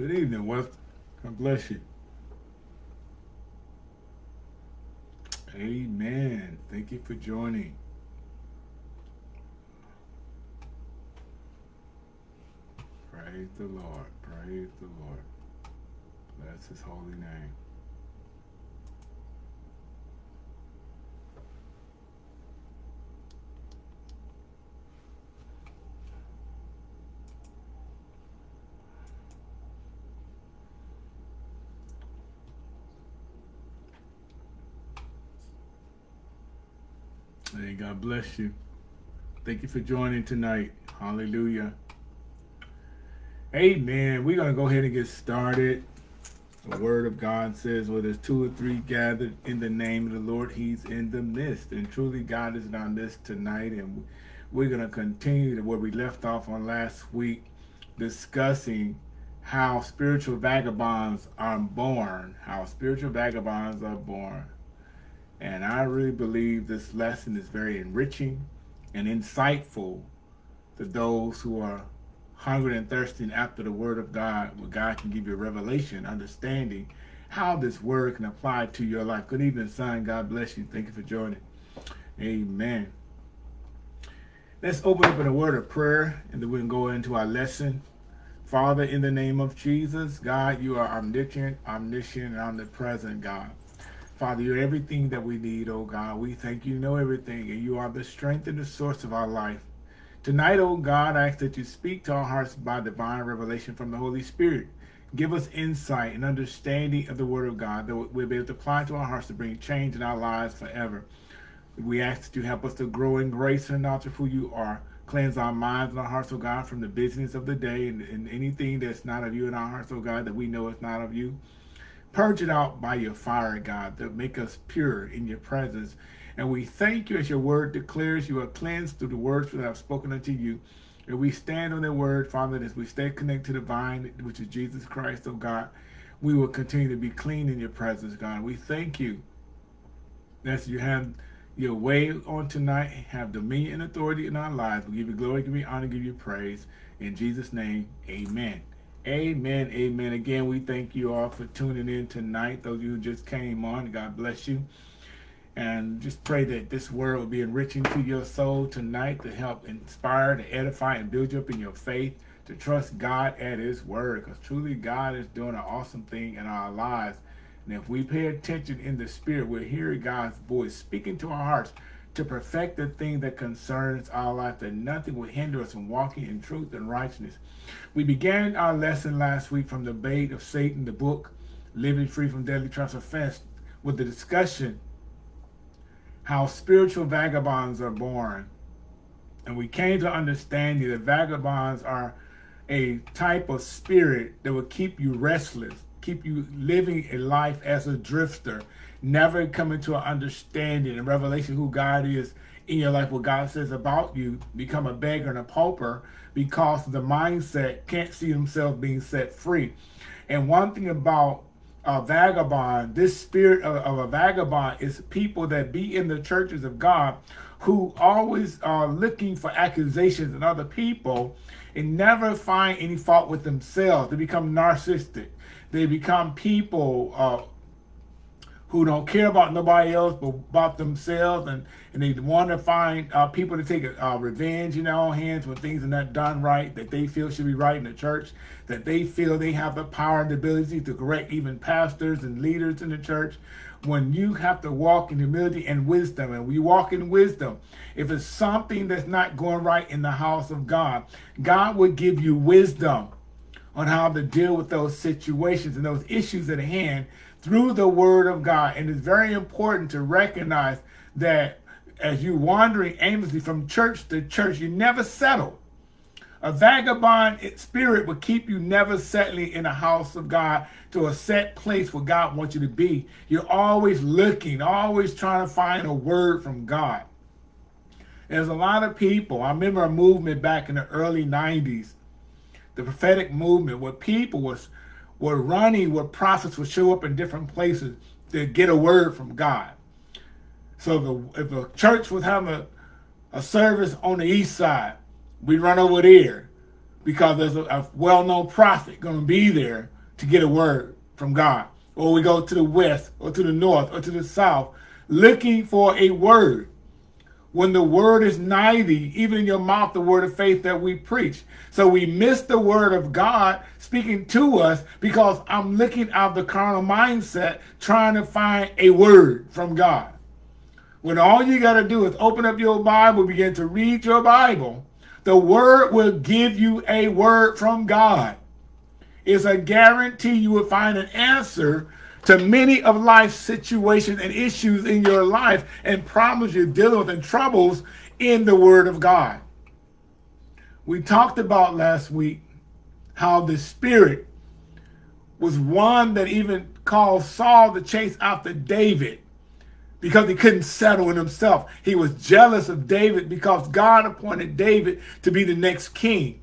Good evening, West. God bless you. Amen. Thank you for joining. Praise the Lord. Praise the Lord. Bless his holy name. Bless you. Thank you for joining tonight. Hallelujah. Amen. We're going to go ahead and get started. The word of God says, well, there's two or three gathered in the name of the Lord, he's in the midst. And truly, God is in our midst tonight. And we're going to continue to where we left off on last week, discussing how spiritual vagabonds are born, how spiritual vagabonds are born. And I really believe this lesson is very enriching and insightful to those who are hungry and thirsting after the word of God, where God can give you a revelation, understanding how this word can apply to your life. Good evening, son. God bless you. Thank you for joining. Amen. Let's open up in a word of prayer, and then we can go into our lesson. Father, in the name of Jesus, God, you are omniscient, omniscient, and omnipresent, God. Father, you're everything that we need, oh God. We thank you, know everything, and you are the strength and the source of our life. Tonight, oh God, I ask that you speak to our hearts by divine revelation from the Holy Spirit. Give us insight and understanding of the word of God that we'll be able to apply to our hearts to bring change in our lives forever. We ask that you help us to grow in grace and knowledge of who you are. Cleanse our minds and our hearts, oh God, from the business of the day and, and anything that's not of you in our hearts, oh God, that we know is not of you. Purge it out by your fire, God, to make us pure in your presence. And we thank you as your word declares you are cleansed through the words that I've spoken unto you. And we stand on that word, Father, as we stay connected to the vine, which is Jesus Christ, oh God, we will continue to be clean in your presence, God. We thank you that you have your way on tonight, have dominion and authority in our lives. We give you glory, give you honor, give you praise. In Jesus' name, amen. Amen. Amen. Again, we thank you all for tuning in tonight. Those of you who just came on, God bless you. And just pray that this word will be enriching to your soul tonight to help inspire, to edify, and build you up in your faith, to trust God at his word. Because truly God is doing an awesome thing in our lives. And if we pay attention in the spirit, we'll hear God's voice speaking to our hearts to perfect the thing that concerns our life, that nothing will hinder us from walking in truth and righteousness. We began our lesson last week from the bait of Satan, the book, Living Free from Deadly Traps Offense, with the discussion how spiritual vagabonds are born. And we came to understand that vagabonds are a type of spirit that will keep you restless, keep you living a life as a drifter, never coming to an understanding and revelation who God is in your life, what God says about you, become a beggar and a pauper because the mindset can't see themselves being set free. And one thing about a vagabond, this spirit of, of, a vagabond is people that be in the churches of God who always are looking for accusations in other people and never find any fault with themselves. They become narcissistic. They become people uh, who don't care about nobody else but about themselves and, and they want to find uh, people to take uh, revenge in their own hands when things are not done right, that they feel should be right in the church, that they feel they have the power and the ability to correct even pastors and leaders in the church. When you have to walk in humility and wisdom, and we walk in wisdom, if it's something that's not going right in the house of God, God will give you wisdom on how to deal with those situations and those issues at hand through the word of God. And it's very important to recognize that as you're wandering aimlessly from church to church, you never settle. A vagabond spirit will keep you never settling in the house of God to a set place where God wants you to be. You're always looking, always trying to find a word from God. There's a lot of people. I remember a movement back in the early 90s, the prophetic movement, where people was were running where prophets would show up in different places to get a word from God. So if a, if a church was having a, a service on the east side, we'd run over there. because there's a, a well-known prophet going to be there to get a word from God. Or we go to the west or to the north or to the south looking for a word. When the word is nigh thee, even in your mouth, the word of faith that we preach. So we miss the word of God speaking to us because I'm looking out the carnal mindset trying to find a word from God. When all you got to do is open up your Bible, begin to read your Bible, the word will give you a word from God. It's a guarantee you will find an answer to many of life's situations and issues in your life and problems you're dealing with and troubles in the word of God. We talked about last week how the spirit was one that even caused Saul to chase after David because he couldn't settle in himself. He was jealous of David because God appointed David to be the next king.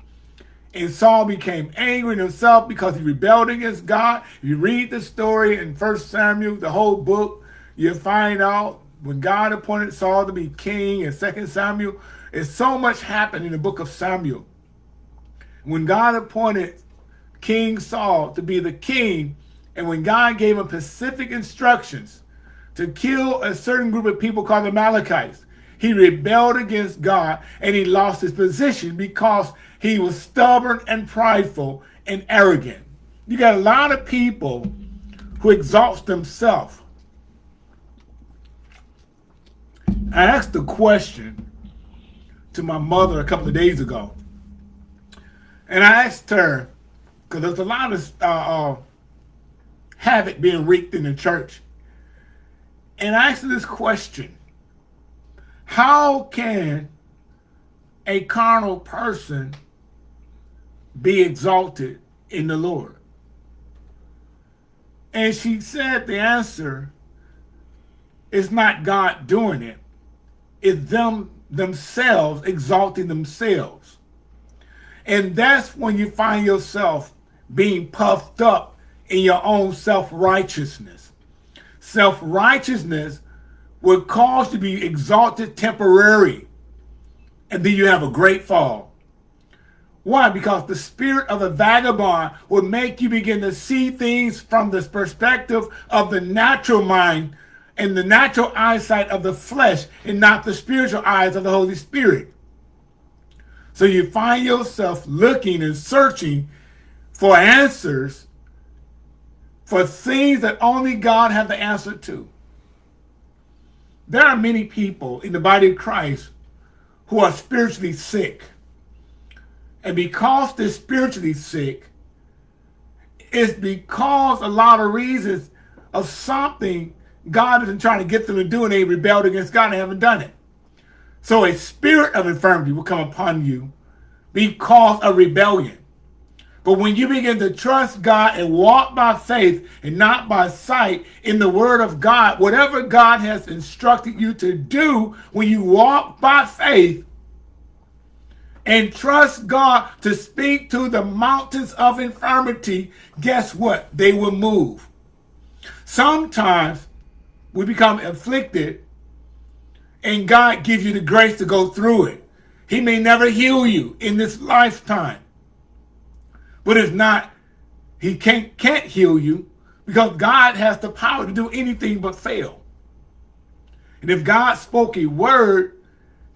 And Saul became angry in himself because he rebelled against God. You read the story in First Samuel, the whole book, you find out when God appointed Saul to be king in Second Samuel, it's so much happened in the book of Samuel. When God appointed King Saul to be the king, and when God gave him specific instructions to kill a certain group of people called the Amalekites. He rebelled against God and he lost his position because he was stubborn and prideful and arrogant. You got a lot of people who exalt themselves. I asked a question to my mother a couple of days ago. And I asked her, because there's a lot of uh, uh, havoc being wreaked in the church and ask this question. How can a carnal person be exalted in the Lord? And she said the answer is not God doing it. It's them themselves exalting themselves. And that's when you find yourself being puffed up in your own self-righteousness. Self-righteousness will cause to be exalted temporary. And then you have a great fall. Why? Because the spirit of a vagabond will make you begin to see things from the perspective of the natural mind and the natural eyesight of the flesh and not the spiritual eyes of the Holy Spirit. So you find yourself looking and searching for answers for things that only God has the answer to. There are many people in the body of Christ who are spiritually sick. And because they're spiritually sick, it's because a lot of reasons of something God isn't trying to get them to do and they rebelled against God and haven't done it. So a spirit of infirmity will come upon you because of rebellion. But when you begin to trust God and walk by faith and not by sight in the word of God, whatever God has instructed you to do, when you walk by faith and trust God to speak to the mountains of infirmity, guess what? They will move. Sometimes we become afflicted and God gives you the grace to go through it. He may never heal you in this lifetime. But if not, he can't, can't heal you because God has the power to do anything but fail. And if God spoke a word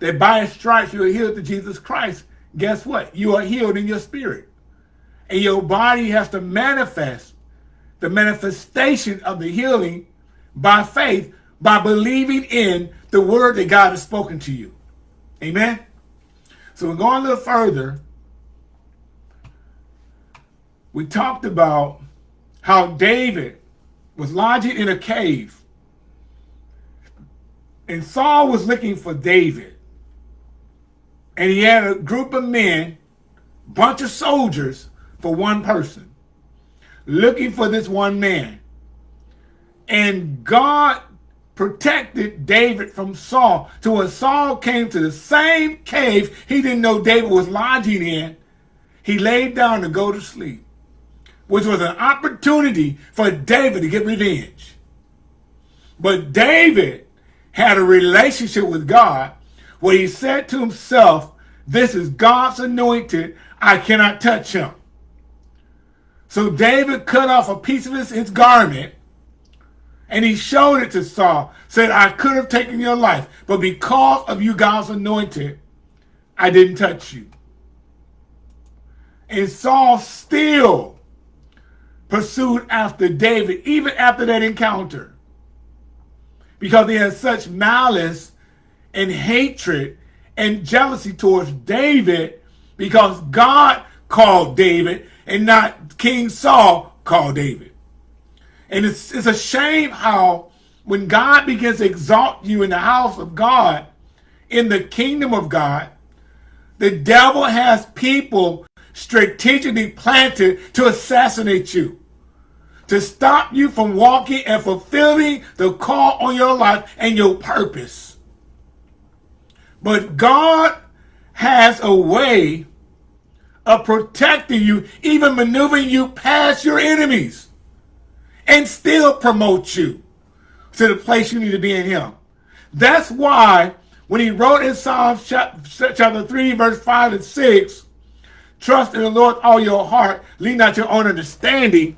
that by his stripes you are healed to Jesus Christ, guess what? You are healed in your spirit. And your body has to manifest the manifestation of the healing by faith, by believing in the word that God has spoken to you. Amen? So we're going a little further we talked about how David was lodging in a cave. And Saul was looking for David. And he had a group of men, bunch of soldiers for one person, looking for this one man. And God protected David from Saul. So when Saul came to the same cave he didn't know David was lodging in, he laid down to go to sleep which was an opportunity for David to get revenge. But David had a relationship with God where he said to himself, This is God's anointed. I cannot touch him. So David cut off a piece of his, his garment and he showed it to Saul, said, I could have taken your life, but because of you God's anointed, I didn't touch you. And Saul still pursued after David, even after that encounter. Because he had such malice and hatred and jealousy towards David because God called David and not King Saul called David. And it's, it's a shame how when God begins to exalt you in the house of God, in the kingdom of God, the devil has people strategically planted to assassinate you, to stop you from walking and fulfilling the call on your life and your purpose. But God has a way of protecting you, even maneuvering you past your enemies, and still promote you to the place you need to be in Him. That's why when he wrote in Psalms chapter 3, verse 5 and 6, trust in the Lord all your heart, lean not your own understanding,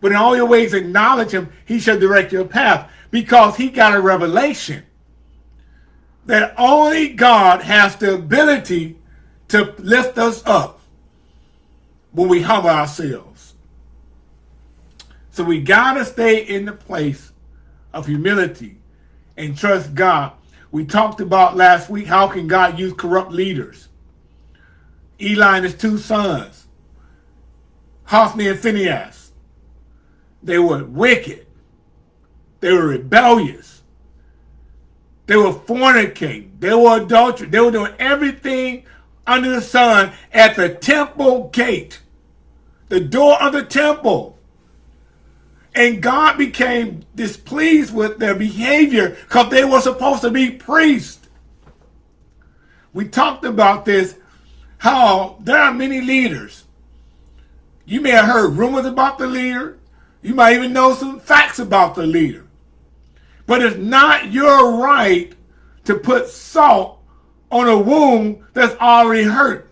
but in all your ways acknowledge him, he shall direct your path. Because he got a revelation that only God has the ability to lift us up when we humble ourselves. So we got to stay in the place of humility and trust God. We talked about last week, how can God use corrupt leaders? Eli and his two sons, Hophni and Phinehas, they were wicked. They were rebellious. They were fornicating. They were adultery. They were doing everything under the sun at the temple gate, the door of the temple. And God became displeased with their behavior because they were supposed to be priests. We talked about this, how there are many leaders. You may have heard rumors about the leader. You might even know some facts about the leader. But it's not your right to put salt on a wound that's already hurt.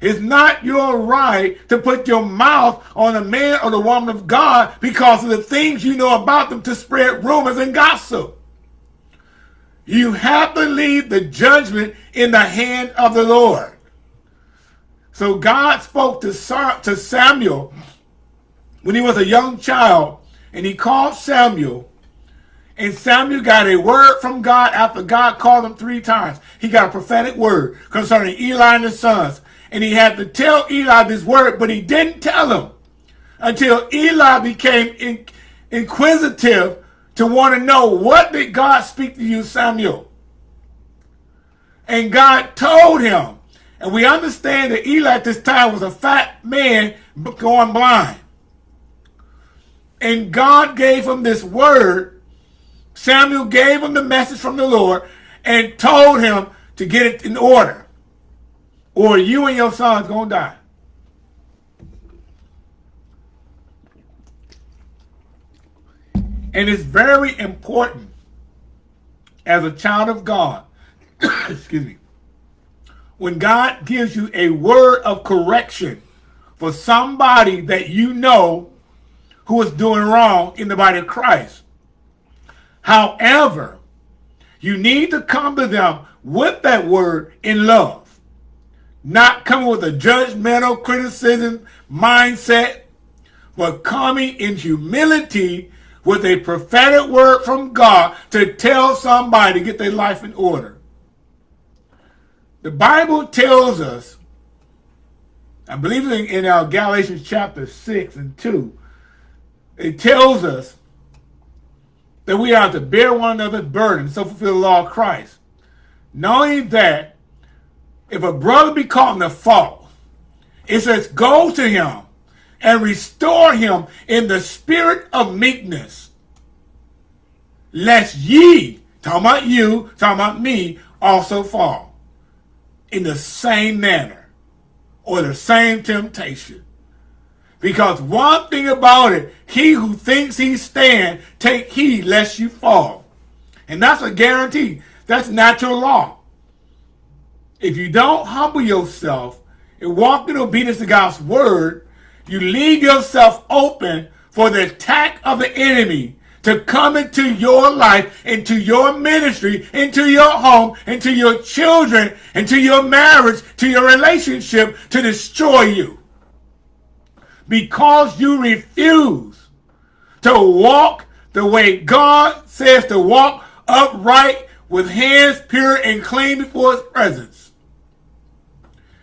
It's not your right to put your mouth on a man or the woman of God because of the things you know about them to spread rumors and gossip. You have to leave the judgment in the hand of the Lord. So God spoke to Samuel when he was a young child, and he called Samuel and Samuel got a word from God after God called him three times. He got a prophetic word concerning Eli and his sons. And he had to tell Eli this word, but he didn't tell him until Eli became in, inquisitive to want to know what did God speak to you, Samuel? And God told him. And we understand that Eli at this time was a fat man going blind. And God gave him this word Samuel gave him the message from the Lord and told him to get it in order or you and your son's going to die. And it's very important as a child of God, excuse me, when God gives you a word of correction for somebody that you know who is doing wrong in the body of Christ, However, you need to come to them with that word in love, not coming with a judgmental criticism mindset, but coming in humility with a prophetic word from God to tell somebody to get their life in order. The Bible tells us, I believe in, in our Galatians chapter 6 and 2, it tells us that we are to bear one another's burdens, so fulfill the law of Christ. Knowing that if a brother be caught in the fault, it says, go to him and restore him in the spirit of meekness. Lest ye, talking about you, talking about me, also fall in the same manner or the same temptation. Because one thing about it, he who thinks he stand, take heed lest you fall. And that's a guarantee. That's natural law. if you don't humble yourself and walk in obedience to God's word, you leave yourself open for the attack of the enemy to come into your life, into your ministry, into your home, into your children, into your marriage, to your relationship to destroy you. Because you refuse to walk the way God says to walk upright with hands pure and clean before his presence.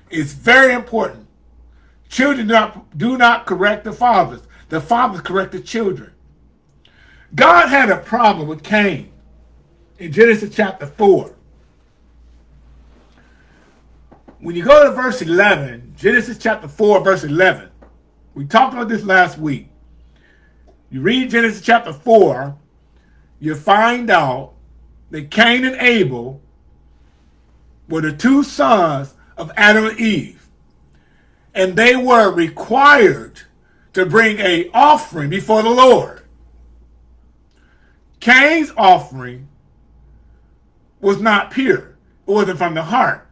It's very important. Children do not, do not correct the fathers. The fathers correct the children. God had a problem with Cain in Genesis chapter 4. When you go to verse 11, Genesis chapter 4, verse 11, we talked about this last week. You read Genesis chapter 4, you find out that Cain and Abel were the two sons of Adam and Eve. And they were required to bring a offering before the Lord. Cain's offering was not pure. It wasn't from the heart.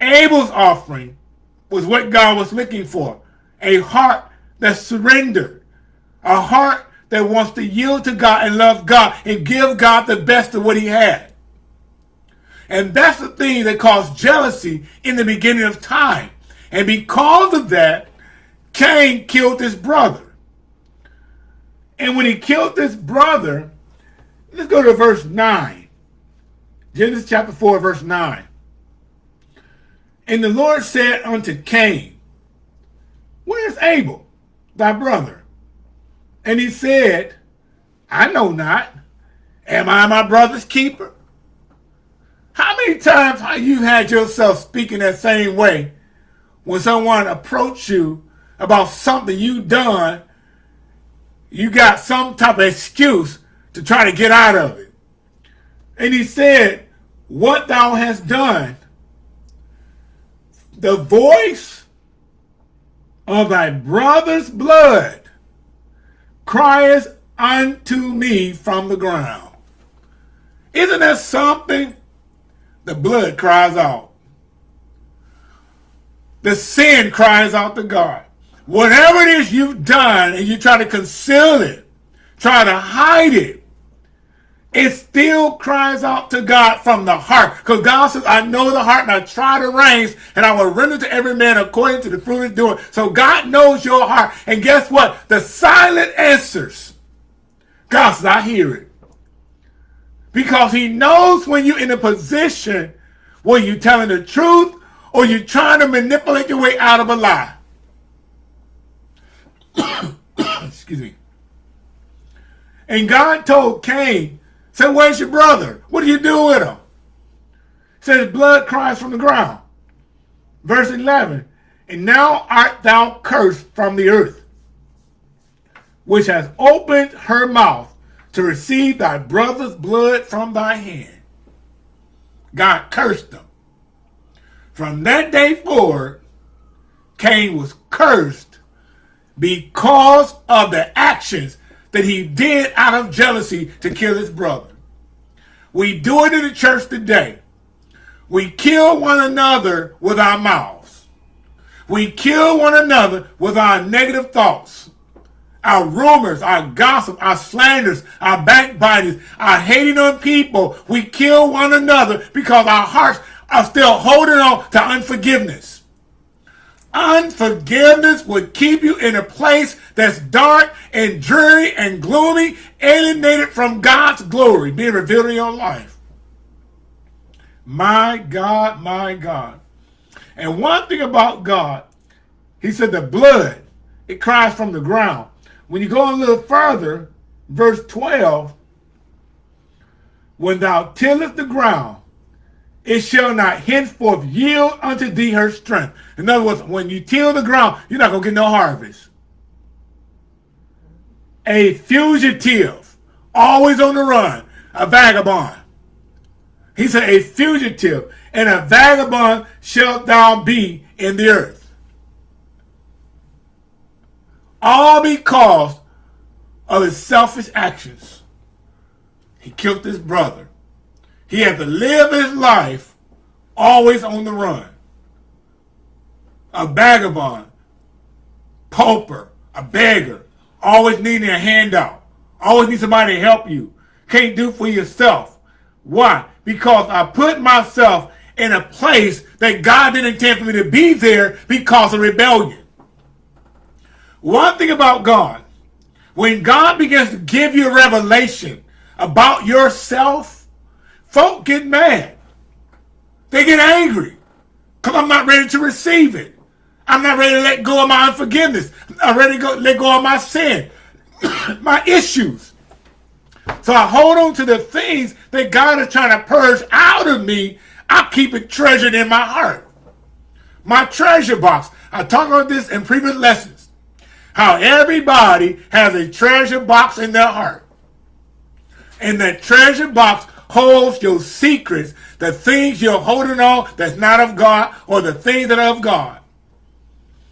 Abel's offering was what God was looking for. A heart that surrendered. A heart that wants to yield to God and love God and give God the best of what he had. And that's the thing that caused jealousy in the beginning of time. And because of that, Cain killed his brother. And when he killed his brother, let's go to verse 9. Genesis chapter 4, verse 9. And the Lord said unto Cain, Where is Abel, thy brother? And he said, I know not. Am I my brother's keeper? How many times have you had yourself speaking that same way when someone approached you about something you done, you got some type of excuse to try to get out of it. And he said, what thou hast done, the voice of thy brother's blood cries unto me from the ground. Isn't that something? The blood cries out. The sin cries out to God. Whatever it is you've done and you try to conceal it, try to hide it, it still cries out to God from the heart. Because God says, I know the heart and I try the reins and I will render to every man according to the fruit of doing. So God knows your heart. And guess what? The silent answers. God says, I hear it. Because he knows when you're in a position where you're telling the truth or you're trying to manipulate your way out of a lie. Excuse me. And God told Cain, said, where's your brother? What do you do with him? Says blood cries from the ground. Verse 11, and now art thou cursed from the earth, which has opened her mouth to receive thy brother's blood from thy hand. God cursed them. From that day forward, Cain was cursed because of the actions that he did out of jealousy to kill his brother. We do it in the church today. We kill one another with our mouths. We kill one another with our negative thoughts, our rumors, our gossip, our slanders, our backbitings, our hating on people. We kill one another because our hearts are still holding on to unforgiveness. Unforgiveness would keep you in a place that's dark and dreary and gloomy, alienated from God's glory being revealed in your life. My God, my God. And one thing about God, he said the blood, it cries from the ground. When you go a little further, verse 12, when thou tillest the ground, it shall not henceforth yield unto thee her strength. In other words, when you till the ground, you're not going to get no harvest. A fugitive, always on the run, a vagabond. He said, a fugitive and a vagabond shalt thou be in the earth. All because of his selfish actions. He killed his brother. He had to live his life always on the run. A vagabond, pauper, a beggar, always needing a handout, always need somebody to help you, can't do for yourself. Why? Because I put myself in a place that God didn't intend for me to be there because of rebellion. One thing about God, when God begins to give you a revelation about yourself, folk get mad. They get angry because I'm not ready to receive it. I'm not ready to let go of my unforgiveness. I'm ready to go, let go of my sin, my issues. So I hold on to the things that God is trying to purge out of me. I keep it treasured in my heart. My treasure box. I talked about this in previous lessons. How everybody has a treasure box in their heart. And that treasure box holds your secrets, the things you're holding on that's not of God, or the things that are of God.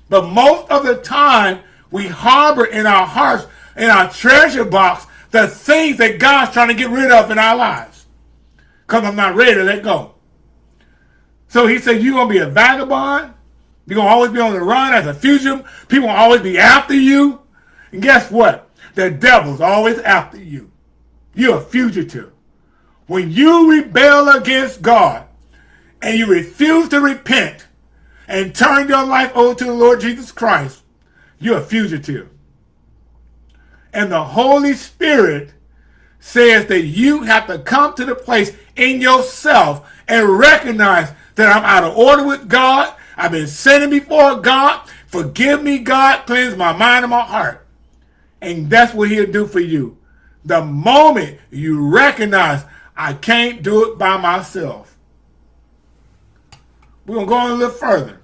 But most of the time, we harbor in our hearts, in our treasure box, the things that God's trying to get rid of in our lives. Because I'm not ready to let go. So he said, you're going to be a vagabond. You're going to always be on the run as a fugitive. People will always be after you. And guess what? The devil's always after you. You're a fugitive. When you rebel against God and you refuse to repent and turn your life over to the Lord Jesus Christ, you're a fugitive. And the Holy Spirit says that you have to come to the place in yourself and recognize that I'm out of order with God. I've been sinning before God. Forgive me, God. Cleanse my mind and my heart. And that's what he'll do for you. The moment you recognize I can't do it by myself. We're going to go a little further.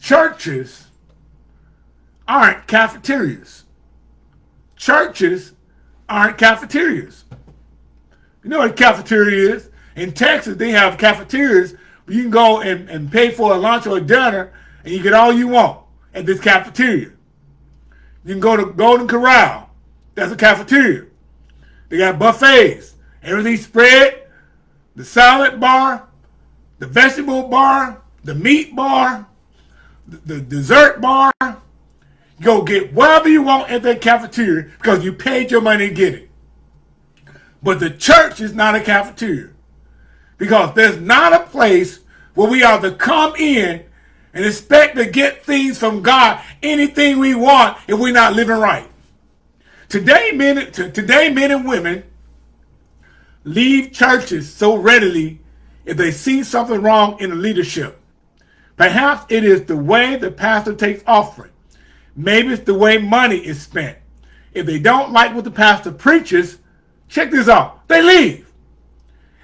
Churches aren't cafeterias. Churches aren't cafeterias. You know what a cafeteria is? In Texas, they have cafeterias you can go and, and pay for a lunch or a dinner and you get all you want at this cafeteria. You can go to Golden Corral. That's a cafeteria. They got buffets. Everything spread. The salad bar, the vegetable bar, the meat bar, the, dessert bar. Go get whatever you want at that cafeteria because you paid your money to get it. But the church is not a cafeteria. Because there's not a place where we are to come in and expect to get things from God, anything we want, if we're not living right. Today, men, today, men and women leave churches so readily if they see something wrong in the leadership. Perhaps it is the way the pastor takes offering. Maybe it's the way money is spent. If they don't like what the pastor preaches, check this out. They leave.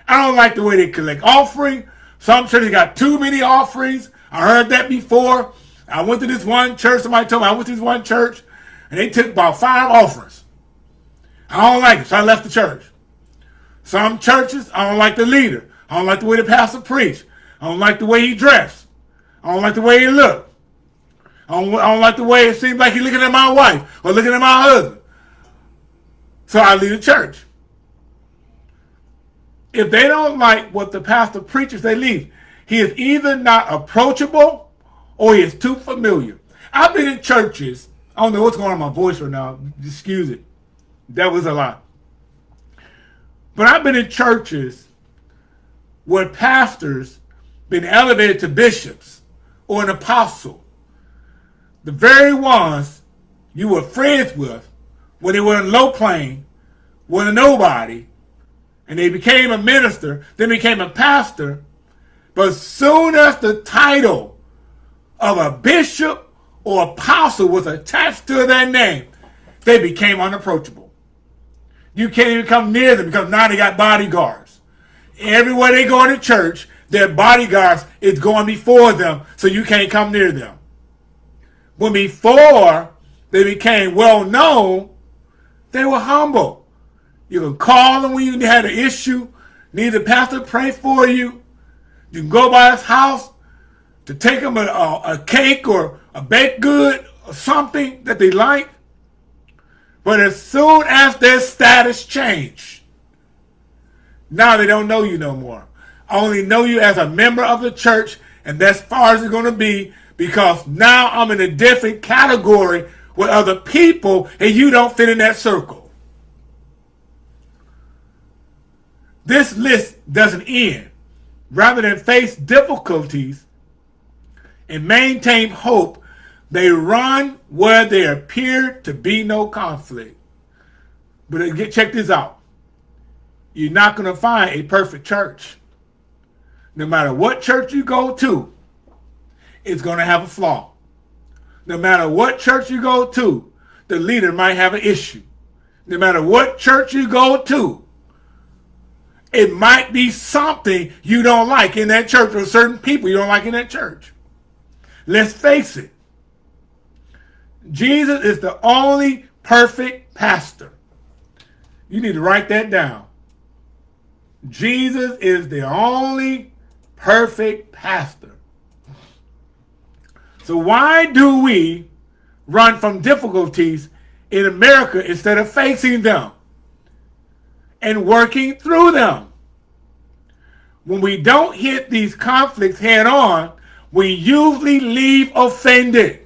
I don't like the way they collect offering. Some churches got too many offerings. I heard that before. I went to this one church. Somebody told me I went to this one church and they took about five offerings. I don't like it, so I left the church. Some churches, I don't like the leader. I don't like the way the pastor preached. I don't like the way he dressed. I don't like the way he looked. I don't, I don't like the way it seems like he's looking at my wife or looking at my husband. So I leave the church. If they don't like what the pastor preaches, they leave. He is either not approachable or he is too familiar. I've been in churches. I don't know what's going on my voice right now. Excuse it. That was a lot. But I've been in churches where pastors been elevated to bishops or an apostle. The very ones you were friends with when they were in low plane, were nobody, and they became a minister, then became a pastor. But soon as the title of a bishop or apostle was attached to their name, they became unapproachable. You can't even come near them because now they got bodyguards. Everywhere they go to church, their bodyguards is going before them, so you can't come near them. When before they became well known, they were humble. You can call them when you had an issue, need a pastor pray for you. You can go by his house to take them a, a, a cake or a baked good or something that they like. But as soon as their status changed, now they don't know you no more. I only know you as a member of the church, and that's far as it's going to be because now I'm in a different category with other people, and you don't fit in that circle. This list doesn't end. Rather than face difficulties and maintain hope, they run where there appear to be no conflict. But uh, get check this out. You're not going to find a perfect church. No matter what church you go to, it's going to have a flaw. No matter what church you go to, the leader might have an issue. No matter what church you go to, it might be something you don't like in that church or certain people you don't like in that church. Let's face it. Jesus is the only perfect pastor. You need to write that down. Jesus is the only perfect pastor. So why do we run from difficulties in America instead of facing them and working through them? When we don't hit these conflicts head on, we usually leave offended.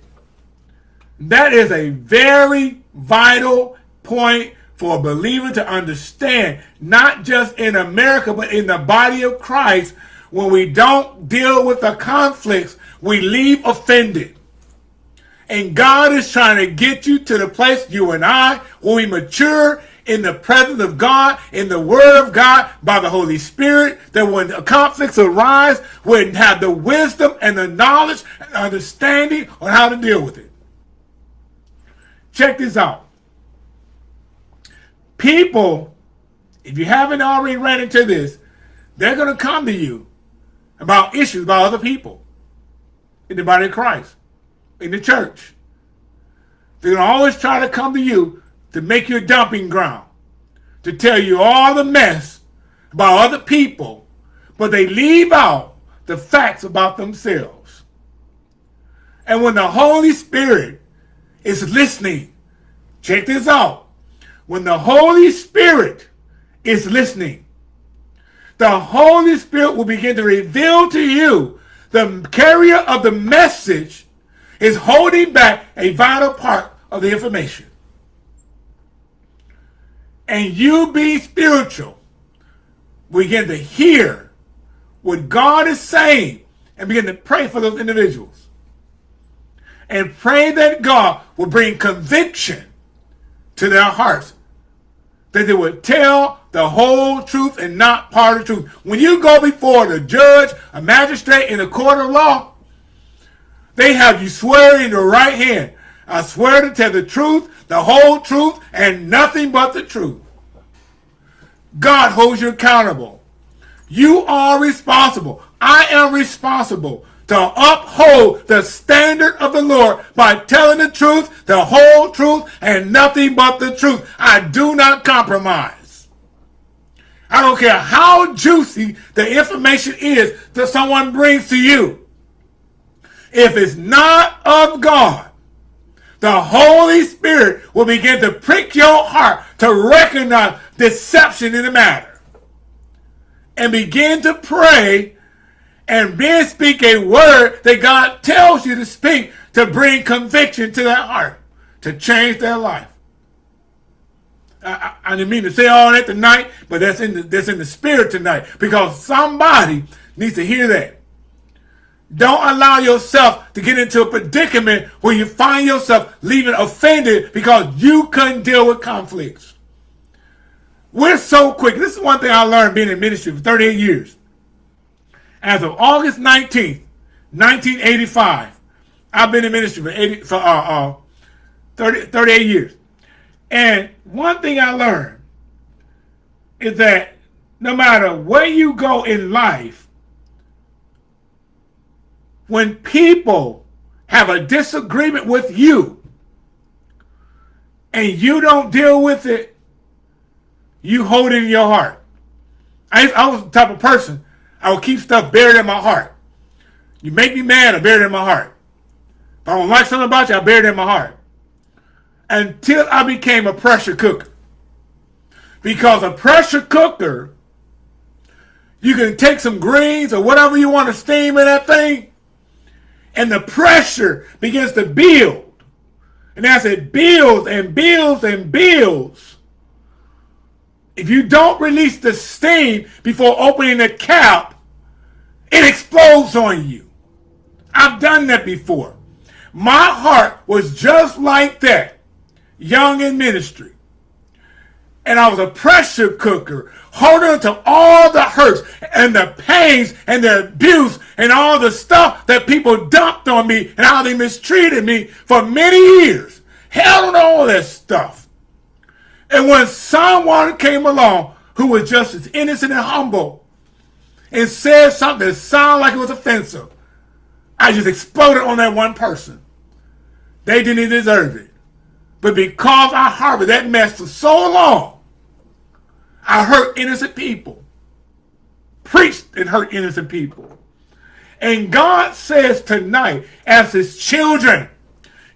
That is a very vital point for a believer to understand, not just in America, but in the body of Christ. When we don't deal with the conflicts, we leave offended. And God is trying to get you to the place, you and I, when we mature in the presence of God, in the Word of God, by the Holy Spirit, that when conflicts arise, we have the wisdom and the knowledge and understanding on how to deal with it. Check this out. People, if you haven't already ran into this, they're going to come to you about issues about other people in the body of Christ, in the church. They're going to always try to come to you to make you a dumping ground, to tell you all the mess about other people, but they leave out the facts about themselves. And when the Holy Spirit is listening, check this out. When the Holy Spirit is listening, the Holy Spirit will begin to reveal to you the carrier of the message is holding back a vital part of the information. And you be spiritual, begin to hear what God is saying and begin to pray for those individuals. And pray that God will bring conviction to their hearts. That they would tell the whole truth and not part of the truth. When you go before the judge, a magistrate in a court of law, they have you swear in your right hand. I swear to tell the truth, the whole truth, and nothing but the truth. God holds you accountable. You are responsible. I am responsible to uphold the standard of the Lord by telling the truth, the whole truth, and nothing but the truth. I do not compromise. I don't care how juicy the information is that someone brings to you. If it's not of God, the Holy Spirit will begin to prick your heart to recognize deception in the matter. And begin to pray and then speak a word that God tells you to speak to bring conviction to that heart, to change their life. I, I, didn't mean to say all that tonight, but that's in the that's in the spirit tonight because somebody needs to hear that. Don't allow yourself to get into a predicament where you find yourself leaving offended because you couldn't deal with conflicts. We're so quick. This is one thing I learned being in ministry for 38 years. As of August 19th, 1985, I've been in ministry for, 80, for uh, uh, 30, 38 years. And one thing I learned is that no matter where you go in life, when people have a disagreement with you and you don't deal with it, you hold it in your heart. I, I was the type of person, I will keep stuff buried in my heart. You make me mad, I bury it in my heart. If I don't like something about you, I bury it in my heart until I became a pressure cooker. Because a pressure cooker, You can take some greens or whatever you want to steam in that thing, and the pressure begins to build. And as it builds and builds and builds, if you don't release the steam before opening the cap, it explodes on you. I've done that before. My heart was just like that, young in ministry. And I was a pressure cooker, holding to all the hurts and the pains and the abuse and all the stuff that people dumped on me and how they mistreated me for many years. Held on all that stuff. And when someone came along who was just as innocent and humble and said something that sounded like it was offensive, I just exploded on that one person. They didn't deserve it. But because I harbored that mess for so long, I hurt innocent people. Preached and hurt innocent people. And God says tonight, as his children,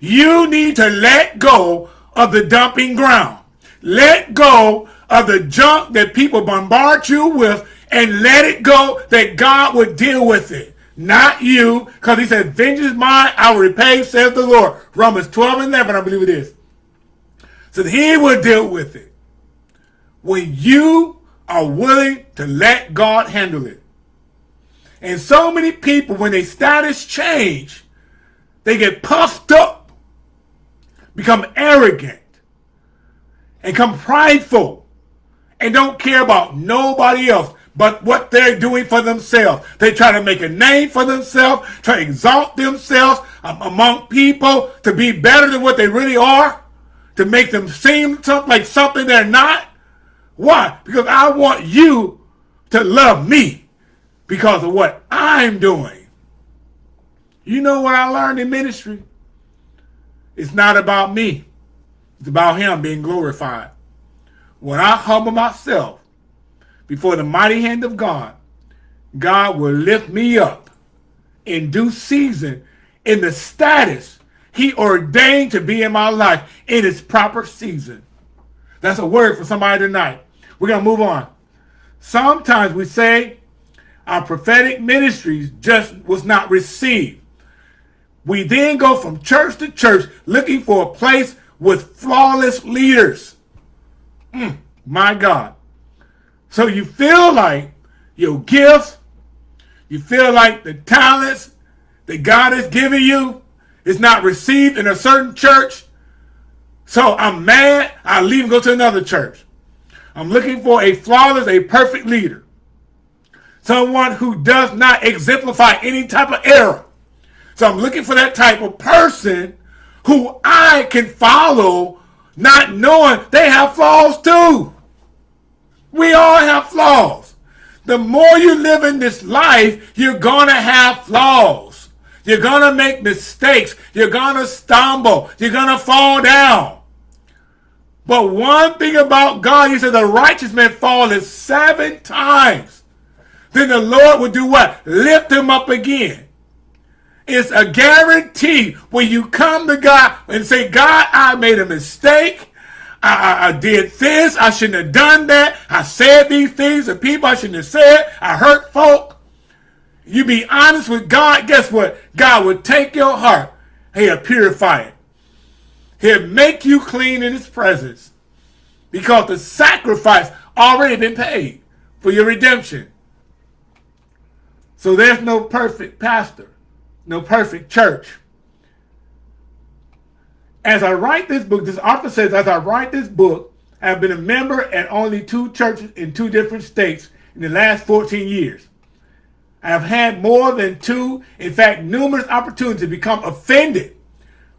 you need to let go of the dumping ground. Let go of the junk that people bombard you with and let it go that God would deal with it not you, because he said, vengeance mine, I will repay, says the Lord. Romans 12 and 11, I believe it is. So he will deal with it. When you are willing to let God handle it. And so many people, when their status change, they get puffed up, become arrogant, and come prideful, and don't care about nobody else but what they're doing for themselves. They try to make a name for themselves, try to exalt themselves among people to be better than what they really are, to make them seem like something they're not. Why? Because I want you to love me because of what I'm doing. You know what I learned in ministry? It's not about me. It's about him being glorified. When I humble myself before the mighty hand of God, God will lift me up in due season in the status he ordained to be in my life in its proper season. That's a word for somebody tonight. We're going to move on. Sometimes we say our prophetic ministries just was not received. We then go from church to church looking for a place with flawless leaders. Mm, my God. So you feel like your gift, you feel like the talents that God has given you is not received in a certain church. So I'm mad, I leave and go to another church. I'm looking for a flawless, a perfect leader. Someone who does not exemplify any type of error. So I'm looking for that type of person who I can follow, not knowing they have flaws too. We all have flaws. The more you live in this life, you're going to have flaws. You're going to make mistakes. You're going to stumble. You're going to fall down. But one thing about God, he said the righteous man falleth seven times. Then the Lord will do what? Lift him up again. It's a guarantee when you come to God and say, God, I made a mistake. I, I, I, did this. I shouldn't have done that. I said these things to people I shouldn't have said. I hurt folk. You be honest with God. Guess what? God will take your heart. He'll purify it. He'll make you clean in his presence. Because the sacrifice already been paid for your redemption. So there's no perfect pastor. No perfect church as I write this book, this author says, as I write this book, I've been a member at only two churches in two different states in the last 14 years. I have had more than two, in fact, numerous opportunities to become offended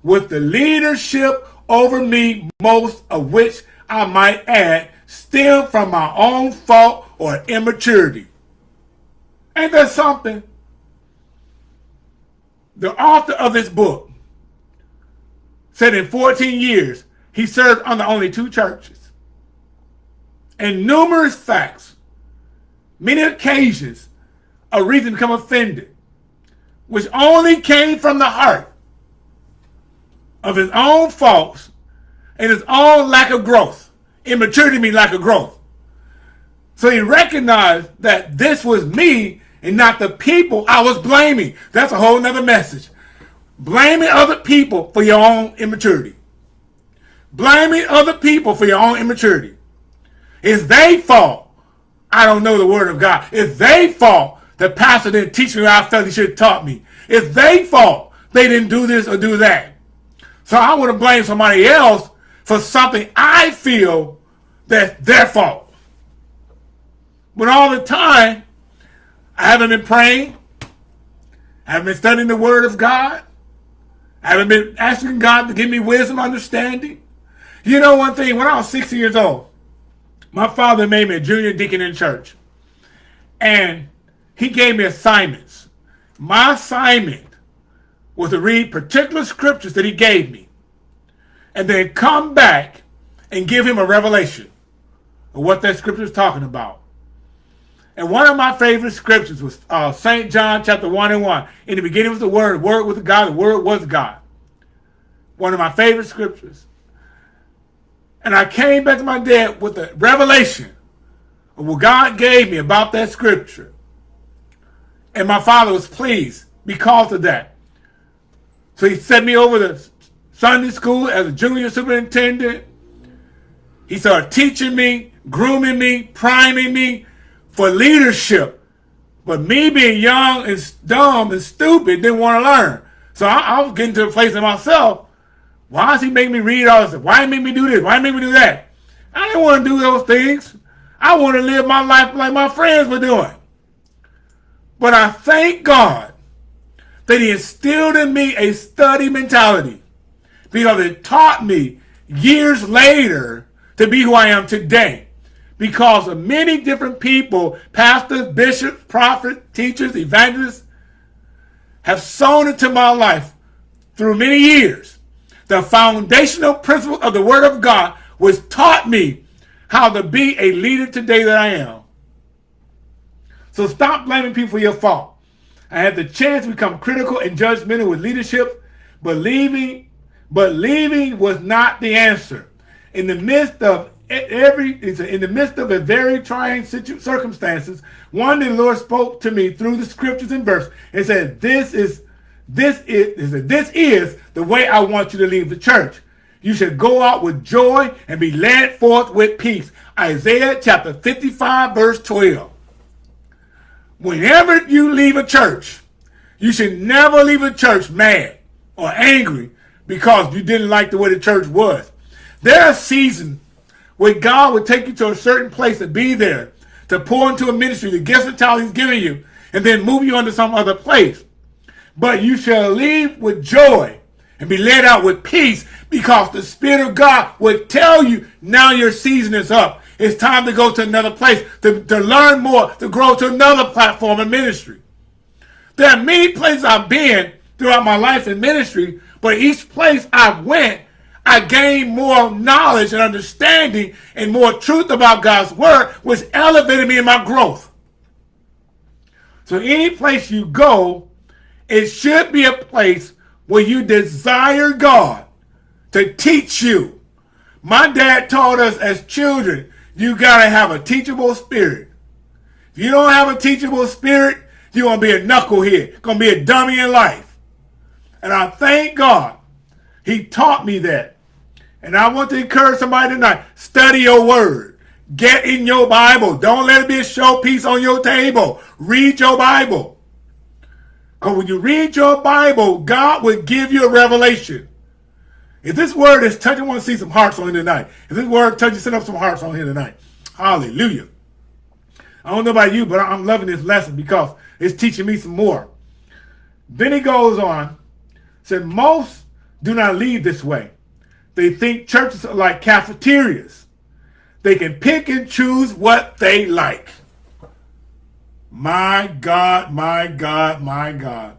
with the leadership over me, most of which I might add stem from my own fault or immaturity. Ain't that something? The author of this book said in 14 years, he served under only two churches. And numerous facts, many occasions, a reason to become offended, which only came from the heart of his own faults and his own lack of growth. Immaturity means lack of growth. So he recognized that this was me and not the people I was blaming. That's a whole nother message. Blaming other people for your own immaturity. Blaming other people for your own immaturity. It's their fault I don't know the word of God. It's their fault the pastor didn't teach me what I felt he should have taught me. It's their fault they didn't do this or do that. So I want to blame somebody else for something I feel that's their fault. But all the time, I haven't been praying. I haven't been studying the word of God. I haven't been asking God to give me wisdom, understanding. You know one thing, when I was 60 years old, my father made me a junior deacon in church. And he gave me assignments. My assignment was to read particular scriptures that he gave me and then come back and give him a revelation of what that scripture is talking about. And one of my favorite scriptures was uh, St. John chapter 1 and 1. In the beginning was the Word, the Word was God, the Word was God. One of my favorite scriptures. And I came back to my dad with the revelation of what God gave me about that scripture. And my father was pleased because of that. So he sent me over to Sunday school as a junior superintendent. He started teaching me, grooming me, priming me for leadership. But me being young and dumb and stupid didn't want to learn. So I, I was getting to a place in myself. Why does he make me read all this? Why make me do this? Why make me do that? I didn't want to do those things. I want to live my life like my friends were doing. But I thank God that he instilled in me a study mentality because it taught me years later to be who I am today because of many different people, pastors, bishops, prophets, teachers, evangelists, have sown into my life through many years. The foundational principle of the Word of God was taught me how to be a leader today that I am. So stop blaming people for your fault. I had the chance to become critical and judgmental with leadership, but leaving, but leaving was not the answer. In the midst of every, in the midst of a very trying circumstances, one day the Lord spoke to me through the scriptures and verse and said, "This is, this is, this is the way I want you to leave the church. You should go out with joy and be led forth with peace." Isaiah chapter 55, verse 12 whenever you leave a church, you should never leave a church mad or angry because you didn't like the way the church was. There are seasons where God would take you to a certain place to be there, to pour into a ministry, the gifts and talent he's giving you, and then move you into some other place. But you shall leave with joy and be led out with peace because the Spirit of God would tell you now your season is up. It's time to go to another place, to, to learn more, to grow to another platform in ministry. There are many places I've been throughout my life in ministry, but each place I went, I gained more knowledge and understanding and more truth about God's word, which elevated me in my growth. So any place you go, it should be a place where you desire God to teach you. My dad taught us as children, you got to have a teachable spirit. If you don't have a teachable spirit, you're going to be a knucklehead, going to be a dummy in life. And I thank God he taught me that. And I want to encourage somebody tonight, study your word. Get in your Bible. Don't let it be a showpiece on your table. Read your Bible. Because when you read your Bible, God will give you a revelation. If this word is touching, I want to see some hearts on here tonight. If this word touches, send up some hearts on here tonight. Hallelujah. I don't know about you, but I'm loving this lesson because it's teaching me some more. Then he goes on, said, most do not lead this way. They think churches are like cafeterias. They can pick and choose what they like. My God, my God, my God.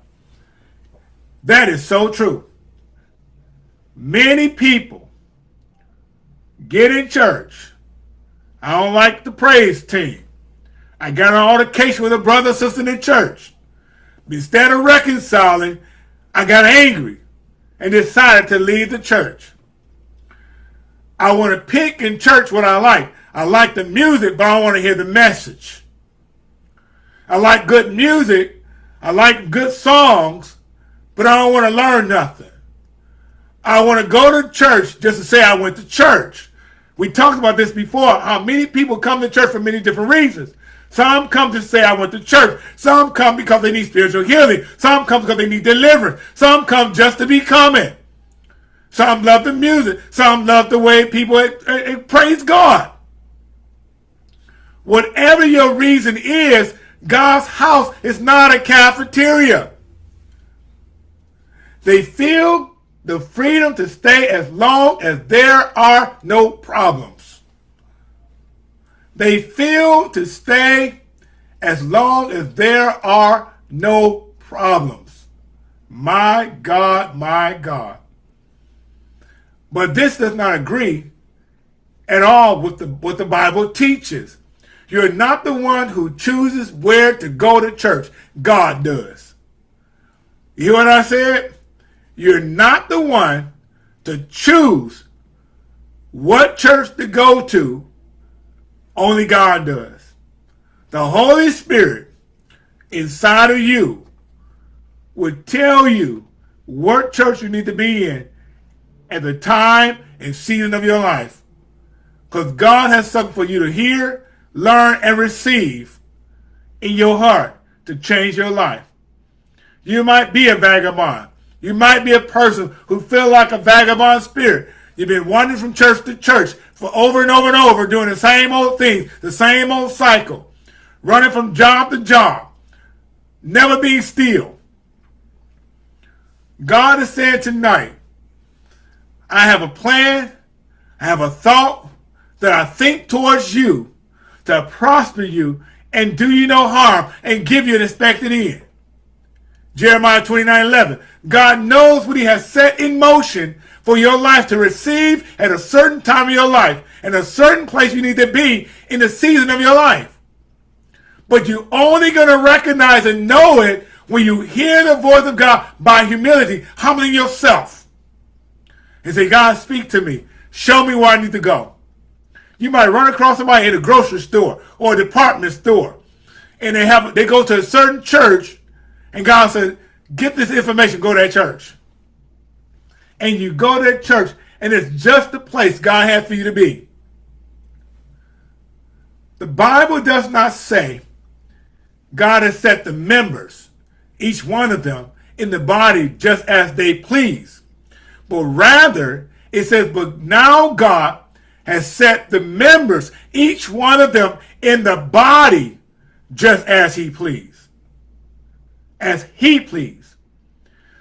That is so true. Many people get in church. I don't like the praise team. I got an altercation with a brother or sister in church. Instead of reconciling, I got angry and decided to leave the church. I want to pick in church what I like. I like the music, but I want to hear the message. I like good music. I like good songs, but I don't want to learn nothing. I want to go to church just to say I went to church. We talked about this before, how many people come to church for many different reasons. Some come to say I went to church. Some come because they need spiritual healing. Some come because they need deliverance. Some come just to be coming. Some love the music. Some love the way people uh, uh, praise God. Whatever your reason is, God's house is not a cafeteria. They feel the freedom to stay as long as there are no problems. They feel to stay as long as there are no problems. My God, my God. But this does not agree at all with the, what the Bible teaches. You're not the one who chooses where to go to church. God does. You hear what I said? You're not the one to choose what church to go to. Only God does. The Holy Spirit inside of you would tell you what church you need to be in at the time and season of your life. Because God has something for you to hear learn, and receive in your heart to change your life. You might be a vagabond. You might be a person who feel like a vagabond spirit. You've been wandering from church to church for over and over and over, doing the same old things, the same old cycle, running from job to job, never being still. God is saying tonight, I have a plan, I have a thought that I think towards you to prosper you and do you no harm and give you an expected end. Jeremiah 29, 11. God knows what he has set in motion for your life to receive at a certain time of your life and a certain place you need to be in the season of your life. But you're only going to recognize and know it when you hear the voice of God by humility, humbling yourself. And say, God, speak to me. Show me where I need to go. You might run across somebody in a grocery store or a department store, and they have they go to a certain church, and God said, "Get this information. Go to that church." And you go to that church, and it's just the place God had for you to be. The Bible does not say God has set the members, each one of them, in the body just as they please. But rather, it says, but now God has set the members, each one of them, in the body just as he pleased. As he pleased.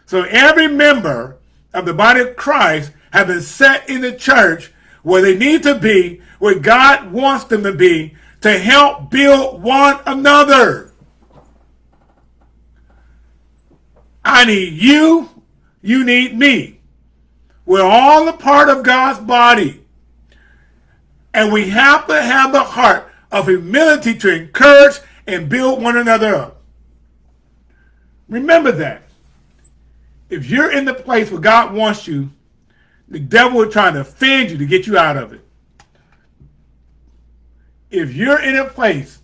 So every member of the body of Christ have been set in the church where they need to be, where God wants them to be, to help build one another. I need you, you need me. We're all a part of God's body. And we have to have the heart of humility to encourage and build one another up. Remember that. If you're in the place where God wants you, the devil is trying to offend you to get you out of it. If you're in a place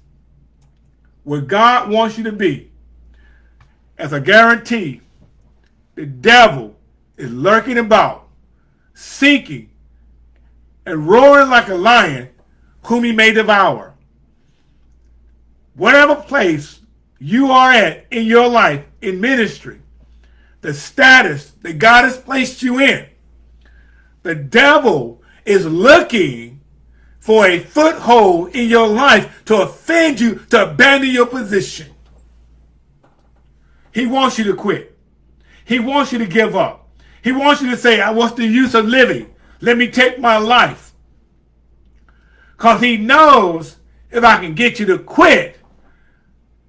where God wants you to be, as a guarantee, the devil is lurking about, seeking and roaring like a lion whom he may devour. Whatever place you are at in your life, in ministry, the status that God has placed you in, the devil is looking for a foothold in your life to offend you, to abandon your position. He wants you to quit. He wants you to give up. He wants you to say, what's the use of living? Let me take my life. Because he knows if I can get you to quit,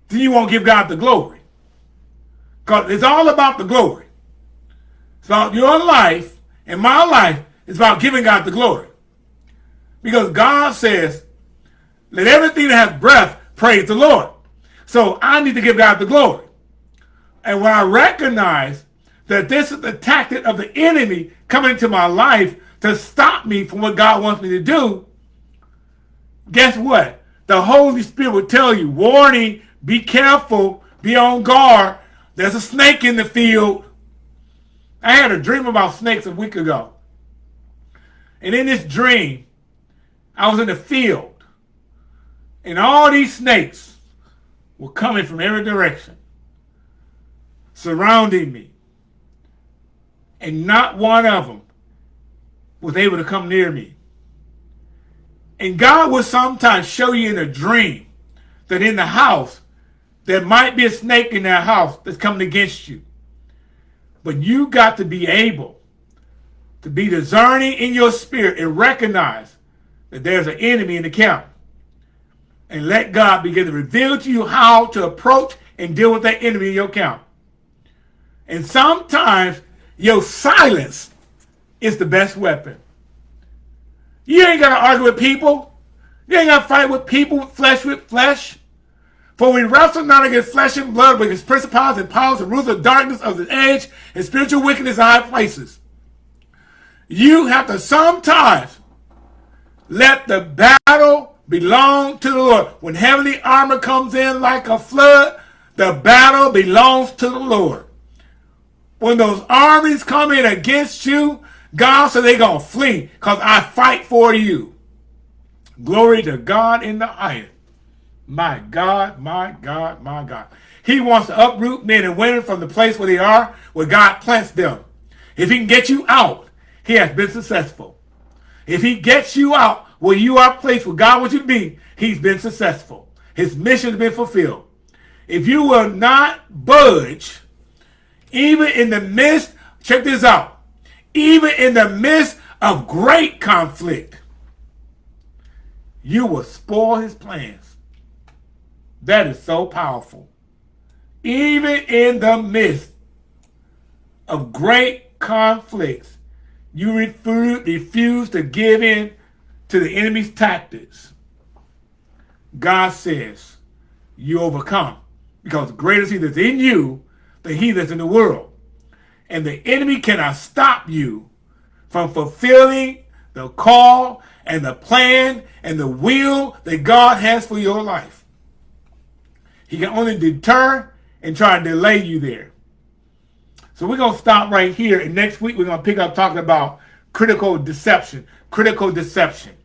then you won't give God the glory. Because it's all about the glory. About your life and my life. It's about giving God the glory. Because God says, let everything that has breath praise the Lord. So I need to give God the glory. And when I recognize that this is the tactic of the enemy coming into my life to stop me from what God wants me to do, guess what? The Holy Spirit will tell you, warning, be careful, be on guard. There's a snake in the field. I had a dream about snakes a week ago. And in this dream, I was in the field. And all these snakes were coming from every direction, surrounding me. And not one of them was able to come near me. And God will sometimes show you in a dream that in the house, there might be a snake in that house that's coming against you. But you got to be able to be discerning in your spirit and recognize that there's an enemy in the camp. And let God begin to reveal to you how to approach and deal with that enemy in your camp. And sometimes your silence is the best weapon. You ain't got to argue with people. You ain't got to fight with people, flesh with flesh. For we wrestle not against flesh and blood, but against principalities and powers and rulers of darkness of the age and spiritual wickedness in high places. You have to sometimes let the battle belong to the Lord. When heavenly armor comes in like a flood, the battle belongs to the Lord. When those armies come in against you, God said they're going to flee because I fight for you. Glory to God in the highest. My God, my God, my God. He wants to uproot men and women from the place where they are, where God plants them. If he can get you out, he has been successful. If he gets you out where you are placed where God wants you to be, he's been successful. His mission has been fulfilled. If you will not budge, even in the midst, check this out, even in the midst of great conflict, you will spoil his plans. That is so powerful. Even in the midst of great conflicts, you refuse to give in to the enemy's tactics. God says you overcome because greater is he that's in you than heathens in the world. And the enemy cannot stop you from fulfilling the call and the plan and the will that God has for your life. He can only deter and try to delay you there. So we're going to stop right here. And next week, we're going to pick up talking about critical deception. Critical deception.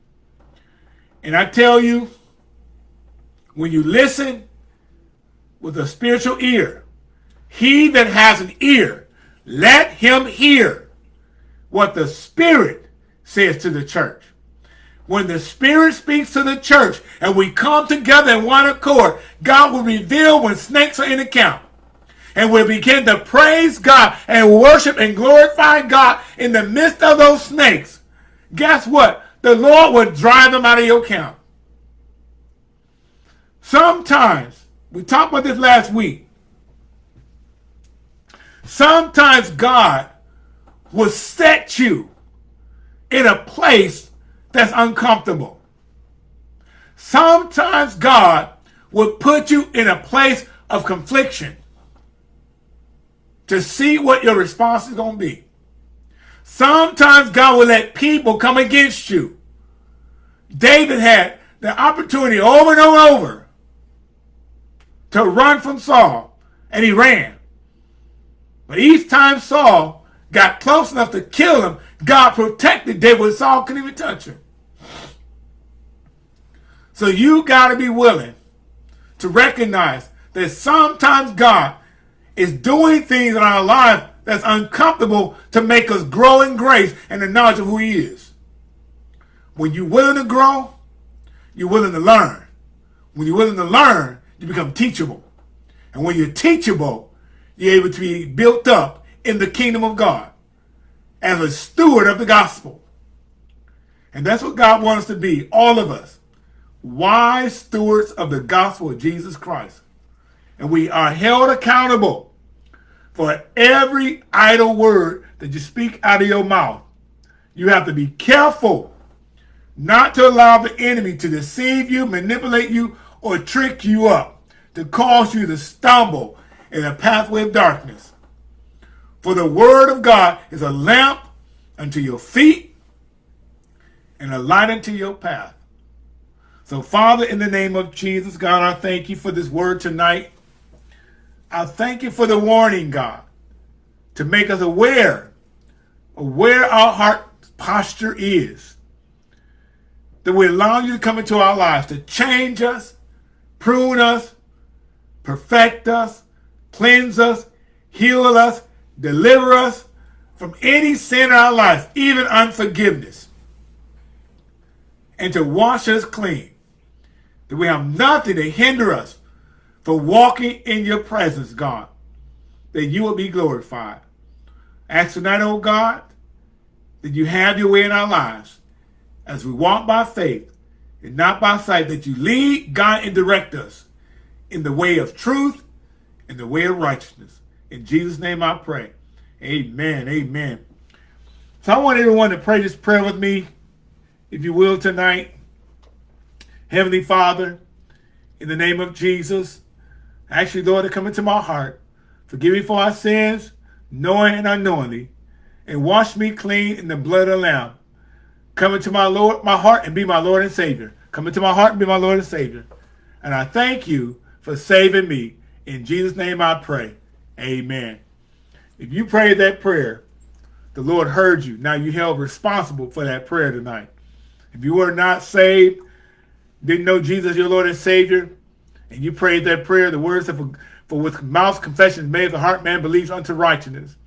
And I tell you, when you listen with a spiritual ear, he that has an ear, let him hear what the Spirit says to the church. When the Spirit speaks to the church and we come together in one accord, God will reveal when snakes are in the camp. And we'll begin to praise God and worship and glorify God in the midst of those snakes. Guess what? The Lord will drive them out of your camp. Sometimes, we talked about this last week, sometimes God will set you in a place that's uncomfortable. Sometimes God will put you in a place of confliction to see what your response is going to be. Sometimes God will let people come against you. David had the opportunity over and over, over to run from Saul, and he ran. But each time Saul got close enough to kill him, God protected David Saul couldn't even touch him. So you got to be willing to recognize that sometimes God is doing things in our life that's uncomfortable to make us grow in grace and the knowledge of who he is. When you're willing to grow, you're willing to learn. When you're willing to learn, you become teachable. And when you're teachable, you're able to be built up in the kingdom of God as a steward of the gospel. And that's what God wants us to be, all of us. Wise stewards of the gospel of Jesus Christ. And we are held accountable for every idle word that you speak out of your mouth. You have to be careful not to allow the enemy to deceive you, manipulate you, or trick you up to cause you to stumble in a pathway of darkness. For the word of God is a lamp unto your feet and a light unto your path. So, Father, in the name of Jesus, God, I thank you for this word tonight. I thank you for the warning, God, to make us aware of where our heart posture is. That we allow you to come into our lives to change us, prune us, perfect us, cleanse us, heal us, deliver us from any sin in our life, even unforgiveness, and to wash us clean. That we have nothing to hinder us from walking in your presence, God, that you will be glorified. Ask tonight, oh God, that you have your way in our lives as we walk by faith and not by sight, that you lead, guide, and direct us in the way of truth and the way of righteousness. In Jesus' name I pray. Amen. Amen. So I want everyone to pray this prayer with me, if you will, tonight. Heavenly Father, in the name of Jesus, actually, Lord, to come into my heart. Forgive me for our sins, knowing and unknowingly, and wash me clean in the blood of the Lamb. Come into my Lord, my heart, and be my Lord and Savior. Come into my heart and be my Lord and Savior. And I thank you for saving me. In Jesus' name I pray. Amen. If you prayed that prayer, the Lord heard you. Now you held responsible for that prayer tonight. If you were not saved, didn't know Jesus your Lord and Savior, and you prayed that prayer, the words of for with mouth confession is made, the heart man believes unto righteousness.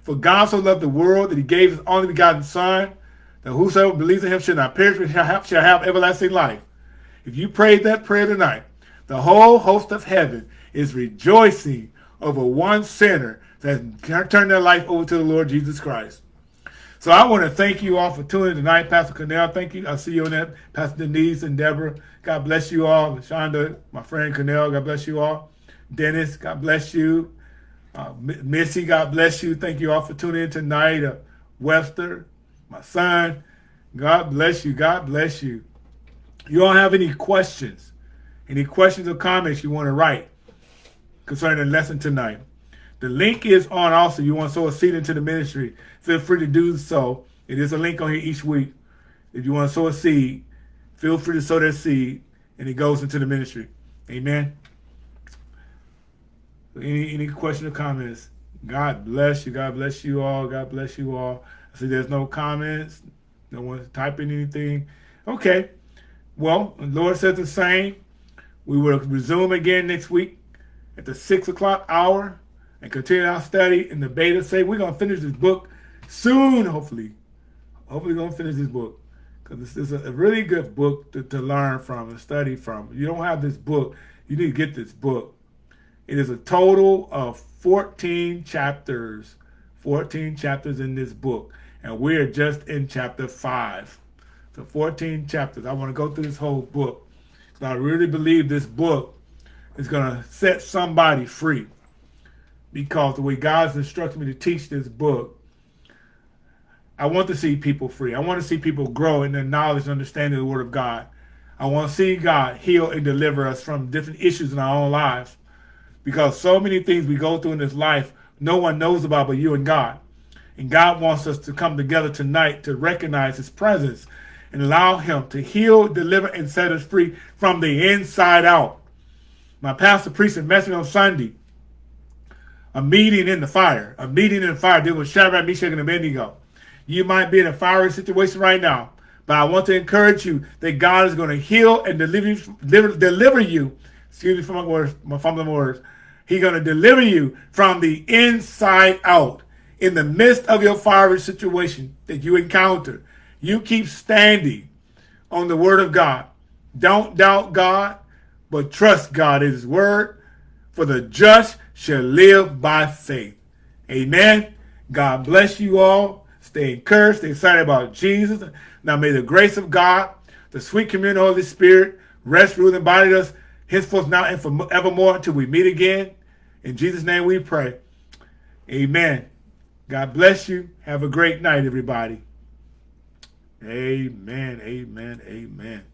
For God so loved the world that he gave his only begotten Son, that whosoever believes in him shall not perish, but shall have, shall have everlasting life. If you prayed that prayer tonight, the whole host of heaven is rejoicing over one sinner that turned their life over to the Lord Jesus Christ. So I want to thank you all for tuning in tonight, Pastor Cornell. Thank you. I'll see you on that. Pastor Denise and Deborah. God bless you all. Shonda, my friend Cornell, God bless you all. Dennis, God bless you. Uh, Missy, God bless you. Thank you all for tuning in tonight. Uh, Webster, my son, God bless you. God bless you. You all have any questions? Any questions or comments you want to write concerning lesson tonight? The link is on also. You want to sow a seed into the ministry, feel free to do so. It is a link on here each week. If you want to sow a seed, feel free to sow that seed, and it goes into the ministry. Amen. Any any question or comments? God bless you. God bless you all. God bless you all. I see there's no comments. No one's typing anything. Okay. Well, the Lord says the same. We will resume again next week at the six o'clock hour and continue our study in the Bait of Satan we're going to finish this book soon, hopefully. Hopefully, we're going to finish this book because this is a really good book to, to learn from and study from. You don't have this book, you need to get this book. It is a total of 14 chapters, 14 chapters in this book, and we're just in chapter 5. So 14 chapters. I want to go through this whole book. So I really believe this book is going to set somebody free because the way God's instructed me to teach this book, I want to see people free. I want to see people grow in their knowledge and understanding of the Word of God. I want to see God heal and deliver us from different issues in our own lives. Because so many things we go through in this life, no one knows about but you and God. And God wants us to come together tonight to recognize His presence and allow Him to heal, deliver, and set us free from the inside out. My pastor preached a message on Sunday a meeting in the fire, a meeting in the fire dealing with Shadrach, Meshach, and Abednego. You might be in a fiery situation right now, but I want to encourage you that God is going to heal and deliver, deliver, deliver you. Excuse me for my words, my fumbling words. He's going to deliver you from the inside out. In the midst of your fiery situation that you encounter, you keep standing on the word of God. Don't doubt God, but trust God his word. For the just shall live by faith. Amen. God bless you all. Stay encouraged. Stay excited about Jesus. Now may the grace of God, the sweet communion of the Holy Spirit, rest, rule, and body us henceforth now and forevermore until we meet again. In Jesus' name we pray. Amen. God bless you. Have a great night, everybody. Amen. Amen. Amen.